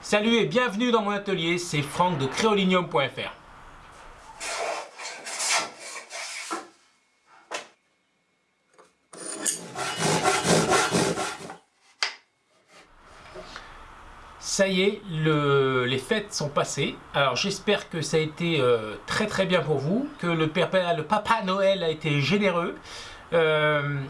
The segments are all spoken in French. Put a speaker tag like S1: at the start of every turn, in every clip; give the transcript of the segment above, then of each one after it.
S1: Salut et bienvenue dans mon atelier, c'est Franck de créolinium.fr. Ça y est, les fêtes sont passées. Alors j'espère que ça a été euh, très très bien pour vous, que le papa, Noël a été généreux. Euh,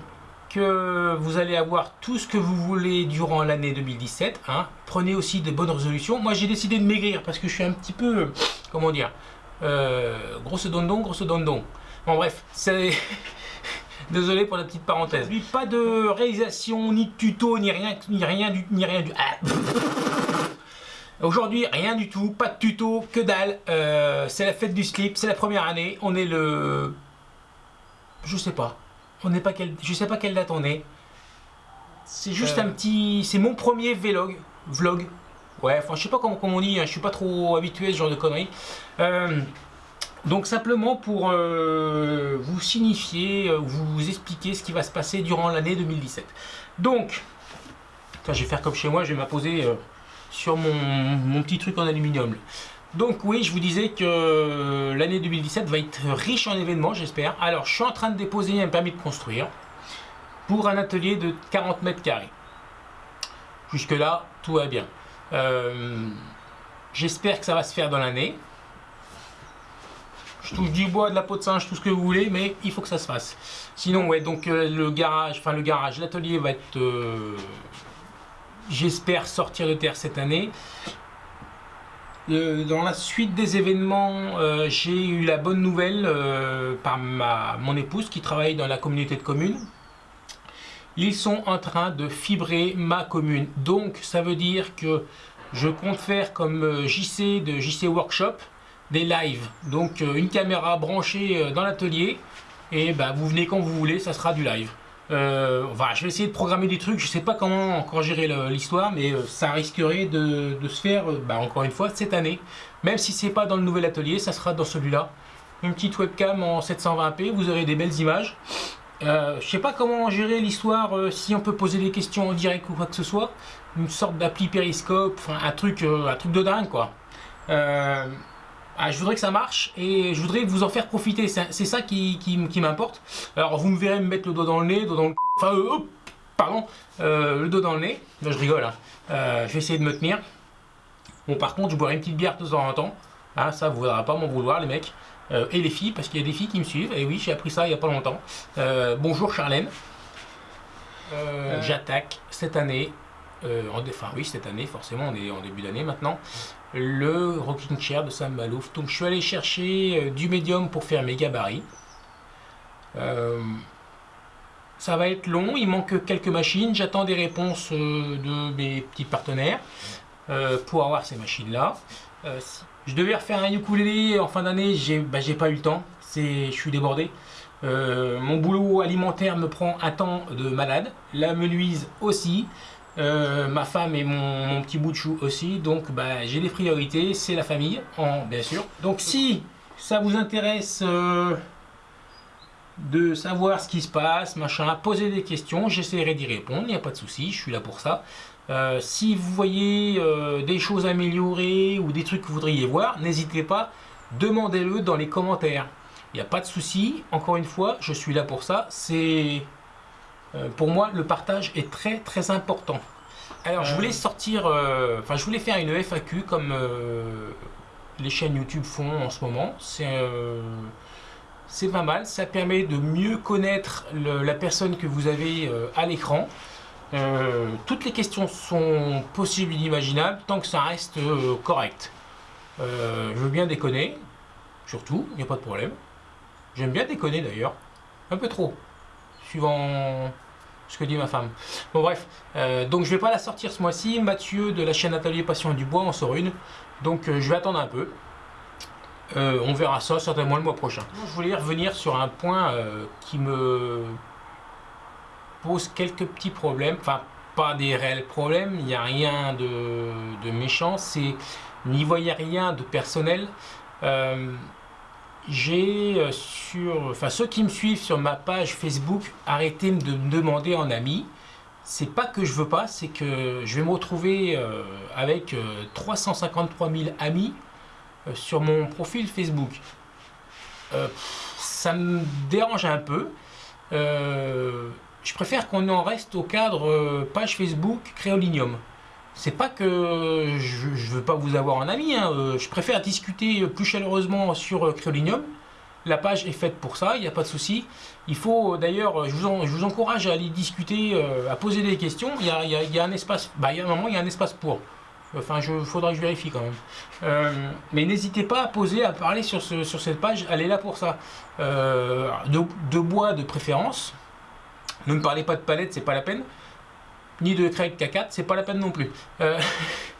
S1: que vous allez avoir tout ce que vous voulez durant l'année 2017. Hein. Prenez aussi de bonnes résolutions. Moi, j'ai décidé de maigrir parce que je suis un petit peu, comment dire, euh, grosse dondon, grosse dondon. Bon, bref. Désolé pour la petite parenthèse. Pas de réalisation, ni de tuto, ni rien, ni rien du... Ni rien du... Ah. Aujourd'hui, rien du tout, pas de tuto, que dalle. Euh, c'est la fête du slip, c'est la première année. On est le... Je sais pas. On n'est pas quel, je sais pas quelle date on est. C'est juste euh. un petit, c'est mon premier vlog, vlog. Ouais, enfin je sais pas comment, on dit, hein, je suis pas trop habitué à ce genre de conneries. Euh, donc simplement pour euh, vous signifier, vous expliquer ce qui va se passer durant l'année 2017. Donc, je vais faire comme chez moi, je vais m'apposer sur mon, mon, petit truc en aluminium. Donc oui, je vous disais que l'année 2017 va être riche en événements, j'espère. Alors, je suis en train de déposer un permis de construire pour un atelier de 40 mètres carrés. Jusque là, tout va bien. Euh, j'espère que ça va se faire dans l'année. Je touche du bois, de la peau de singe, tout ce que vous voulez, mais il faut que ça se fasse. Sinon, ouais, donc euh, le garage, enfin le garage, l'atelier va être, euh, j'espère, sortir de terre cette année. Euh, dans la suite des événements, euh, j'ai eu la bonne nouvelle euh, par mon épouse qui travaille dans la communauté de communes. Ils sont en train de fibrer ma commune. Donc ça veut dire que je compte faire comme JC de JC Workshop des lives. Donc une caméra branchée dans l'atelier et bah, vous venez quand vous voulez, ça sera du live. Euh, je vais essayer de programmer des trucs, je sais pas comment encore gérer l'histoire, mais euh, ça risquerait de, se faire, euh, bah, encore une fois, cette année. Même si c'est pas dans le nouvel atelier, ça sera dans celui-là. Une petite webcam en 720p, vous aurez des belles images. Euh, je sais pas comment gérer l'histoire, si on peut poser des questions en direct ou quoi que ce soit. Une sorte d'appli périscope, un truc, un truc de dingue quoi. Ah, je voudrais que ça marche et je voudrais vous en faire profiter. C'est ça qui, m'importe. Alors vous me verrez me mettre le doigt dans le nez, le doigt dans le... Enfin, euh, pardon, euh, le dos dans le nez. Là, je rigole. Hein. Euh, je vais essayer de me tenir. Bon, par contre, je boirai une petite bière de temps en temps. Hein, ça, vous ne voudrez pas m'en vouloir, les mecs. et les filles, parce qu'il y a des filles qui me suivent. Et oui, j'ai appris ça il n'y a pas longtemps. bonjour Charlène. J'attaque cette année enfin oui, cette année, forcément, on est en début d'année maintenant, le rocking chair de Sam Malouf. Donc je suis allé chercher euh, du médium pour faire mes gabarits. Euh, ça va être long, il manque quelques machines. J'attends des réponses euh, de mes petits partenaires pour avoir ces machines-là. je devais refaire un ukulélé en fin d'année, j'ai bah, pas eu le temps. Je suis débordé. mon boulot alimentaire me prend un temps de malade. La menuise aussi. Euh, ma femme et mon, petit bout de chou aussi. Donc bah, j'ai des priorités, c'est la famille, en, bien sûr. Donc si ça vous intéresse euh, de savoir ce qui se passe, machin, posez des questions, j'essaierai d'y répondre, il n'y a pas de souci, je suis là pour ça. Euh, si vous voyez des choses améliorées ou des trucs que vous voudriez voir, n'hésitez pas, demandez-le dans les commentaires. Il n'y a pas de souci, encore une fois, je suis là pour ça. C'est euh, pour moi, le partage est très très important. Alors, je voulais sortir, euh, enfin, je voulais faire une FAQ comme euh, les chaînes YouTube font en ce moment. C'est pas mal, ça permet de mieux connaître la personne que vous avez à l'écran. toutes les questions sont possibles et inimaginables tant que ça reste correct. je veux bien déconner, surtout, il n'y a pas de problème. J'aime bien déconner d'ailleurs, un peu trop suivant ce que dit ma femme. Bon bref, euh, donc je vais pas la sortir ce mois-ci. Mathieu de la chaîne Atelier Passion du Bois en sort une. Donc euh, je vais attendre un peu. Euh, on verra ça certainement le mois prochain. Je voulais revenir sur un point qui me pose quelques petits problèmes. Enfin, pas des réels problèmes, il n'y a rien de, de méchant. C'est n'y voyez rien de personnel j'ai euh, sur, enfin ceux qui me suivent sur ma page Facebook arrêté de me demander en ami. c'est pas que je veux pas, c'est que je vais me retrouver euh, avec 353 000 amis sur mon profil Facebook. ça me dérange un peu. je préfère qu'on en reste au cadre page Facebook Créolinium c'est pas que je, veux pas vous avoir en ami, hein. euh, je préfère discuter plus chaleureusement sur euh, Créolinium. La page est faite pour ça, il n'y a pas de souci. Il faut d'ailleurs, je, vous encourage à aller discuter, euh, à poser des questions. Il y a, un espace, bah, il y a un moment, il y a un espace pour. Enfin, il faudra que je vérifie quand même. mais n'hésitez pas à poser, à parler sur, sur cette page, elle est là pour ça. de, bois de préférence. Ne me parlez pas de palette, c'est pas la peine ni de Craig K4, c'est pas la peine non plus. Euh,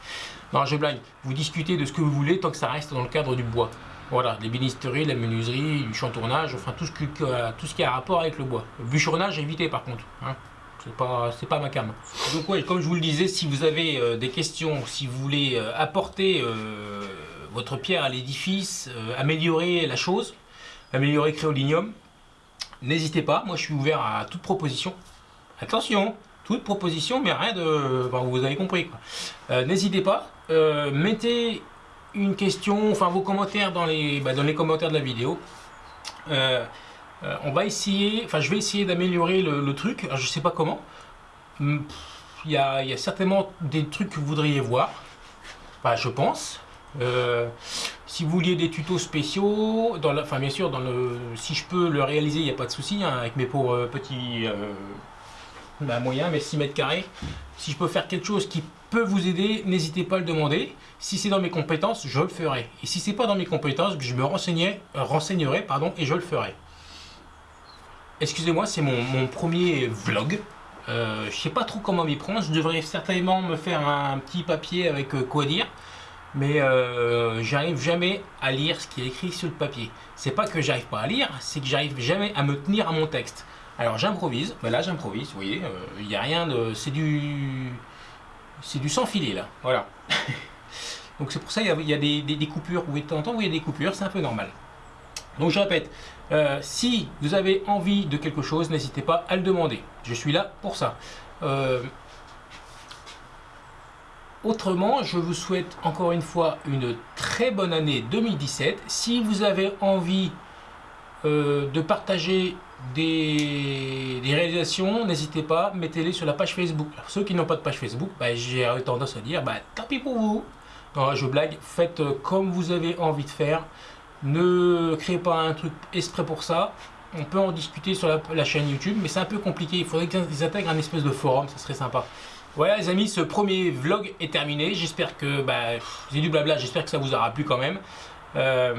S1: non, je blague. Vous discutez de ce que vous voulez tant que ça reste dans le cadre du bois. Voilà, les bénisteries, la menuiserie, du chantournage, enfin tout ce, qui, tout ce qui a rapport avec le bois. bûcheronnage, évitez par contre. Hein. C'est pas, pas ma cam. Donc oui, comme je vous le disais, si vous avez euh, des questions, si vous voulez euh, apporter votre pierre à l'édifice, améliorer la chose, améliorer Créolinium, n'hésitez pas. Moi, je suis ouvert à toute proposition. Attention, toute proposition, mais rien de... vous avez compris. Euh, n'hésitez pas, euh, mettez une question, enfin vos commentaires dans les, bah, dans les commentaires de la vidéo. Euh, on va essayer, enfin je vais essayer d'améliorer le, truc, je sais pas comment. Hmm, il y, a, y, a, certainement des trucs que vous voudriez voir, enfin je pense. si vous vouliez des tutos spéciaux, enfin bien sûr, dans le, si je peux le réaliser, il n'y a pas de souci, hein, avec mes pauvres petits bah, moyen, mais 6 mètres carrés. Si je peux faire quelque chose qui peut vous aider, n'hésitez pas à le demander. Si c'est dans mes compétences, je le ferai. Et si c'est pas dans mes compétences, je me euh, renseignerai pardon, et je le ferai. Excusez-moi, c'est mon, premier vlog. Euh, je sais pas trop comment m'y prendre. Je devrais certainement me faire un, petit papier avec euh, quoi dire. Mais euh, j'arrive jamais à lire ce qui est écrit sur le papier. C'est pas que j'arrive pas à lire, c'est que j'arrive jamais à me tenir à mon texte. Alors j'improvise, ben là j'improvise, vous voyez, il n'y a rien de... c'est du... c'est du sans filet là, voilà. Donc c'est pour ça qu'il y a, des, coupures, vous pouvez de temps en temps, vous voyez des coupures, c'est un peu normal. Donc je répète, euh, si vous avez envie de quelque chose, n'hésitez pas à le demander. Je suis là pour ça. Euh, autrement, je vous souhaite encore une fois une très bonne année 2017. Si vous avez envie de partager des, réalisations, n'hésitez pas, mettez-les sur la page Facebook. ceux qui n'ont pas de page Facebook, bah, j'ai tendance à dire, bah, tant pis pour vous. Non, je blague, faites comme vous avez envie de faire. Ne créez pas un truc exprès pour ça. On peut en discuter sur la, chaîne YouTube, mais c'est un peu compliqué. Il faudrait qu'ils intègrent un espèce de forum, ça serait sympa. Voilà les amis, ce premier vlog est terminé. J'espère que, bah, j'ai du blabla, j'espère que ça vous aura plu quand même. Euh,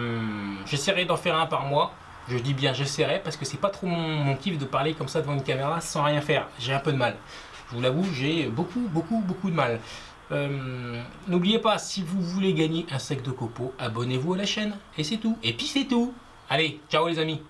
S1: j'essaierai d'en faire un par mois. Je dis bien j'essaierai parce que c'est pas trop mon, kiff de parler comme ça devant une caméra sans rien faire. J'ai un peu de mal. Je vous l'avoue, j'ai beaucoup, beaucoup, beaucoup de mal. Euh, n'oubliez pas, si vous voulez gagner un sac de copeaux, abonnez-vous à la chaîne. Et c'est tout. Et puis c'est tout. Allez, ciao les amis